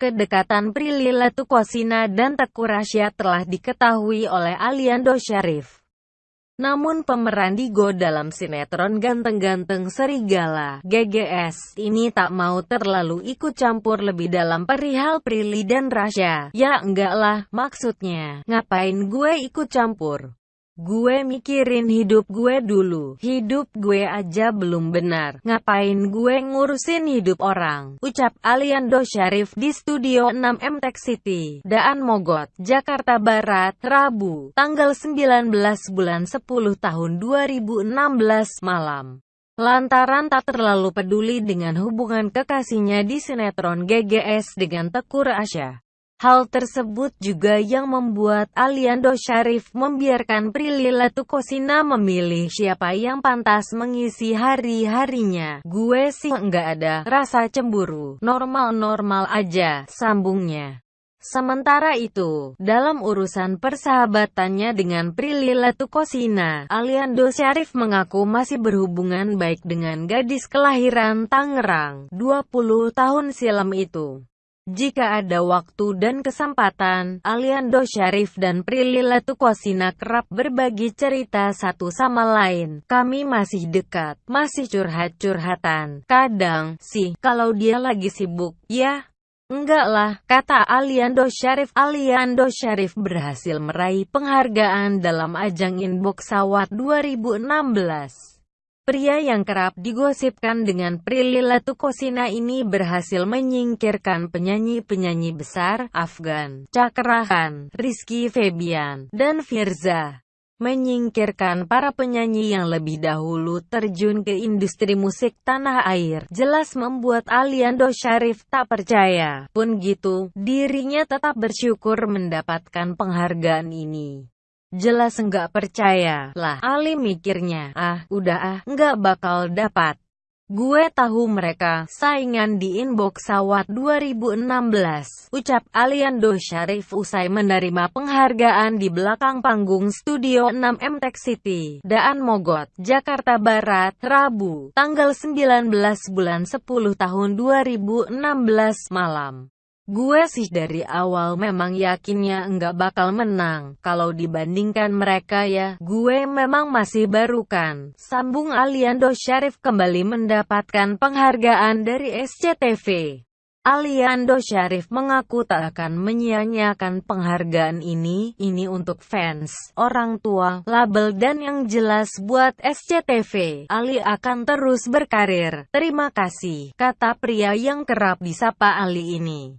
Kedekatan Prilly Latukosina dan Teku Rasya telah diketahui oleh Aliando Syarif. Namun pemeran Digo dalam sinetron Ganteng-Ganteng Serigala, GGS, ini tak mau terlalu ikut campur lebih dalam perihal Prilly dan Rasya. Ya enggak lah, maksudnya, ngapain gue ikut campur? Gue mikirin hidup gue dulu. Hidup gue aja belum benar. Ngapain gue ngurusin hidup orang? Ucap Aliando Syarif di Studio 6 MTech City, Daan Mogot, Jakarta Barat, Rabu, tanggal 19 bulan 10 tahun 2016 malam lantaran tak terlalu peduli dengan hubungan kekasihnya di sinetron GGS dengan Tekur Asya. Hal tersebut juga yang membuat Aliando Syarif membiarkan Prilly Latukosina memilih siapa yang pantas mengisi hari-harinya. Gue sih nggak ada rasa cemburu, normal-normal aja, sambungnya. Sementara itu, dalam urusan persahabatannya dengan Prilly Latukosina, Aliando Syarif mengaku masih berhubungan baik dengan gadis kelahiran Tangerang, 20 tahun silam itu. Jika ada waktu dan kesempatan, Aliando Syarif dan Prilly Latukosina kerap berbagi cerita satu sama lain. Kami masih dekat, masih curhat-curhatan. Kadang, sih, kalau dia lagi sibuk, ya, Enggak lah, kata Aliando Syarif. Aliando Syarif berhasil meraih penghargaan dalam ajang Inbox Award 2016. Pria yang kerap digosipkan dengan Prilly Latukosina ini berhasil menyingkirkan penyanyi-penyanyi besar, Afgan, Cakrahan, Rizky Febian, dan Firza. Menyingkirkan para penyanyi yang lebih dahulu terjun ke industri musik tanah air, jelas membuat Aliando Syarif tak percaya. Pun gitu, dirinya tetap bersyukur mendapatkan penghargaan ini. Jelas enggak percaya. Lah, Ali mikirnya, ah, udah ah, enggak bakal dapat. Gue tahu mereka, saingan di inbox Sawat 2016, ucap Aliando Syarif usai menerima penghargaan di belakang panggung Studio 6 MTech City, Daan Mogot, Jakarta Barat, Rabu, tanggal 19 bulan 10 tahun 2016 malam. Gue sih dari awal memang yakinnya enggak bakal menang. Kalau dibandingkan mereka ya, gue memang masih baru kan. Sambung Aliando Syarif kembali mendapatkan penghargaan dari SCTV. Aliando Syarif mengaku tak akan menyia-nyiakan penghargaan ini, ini untuk fans, orang tua, label dan yang jelas buat SCTV. Ali akan terus berkarir. Terima kasih, kata pria yang kerap disapa Ali ini.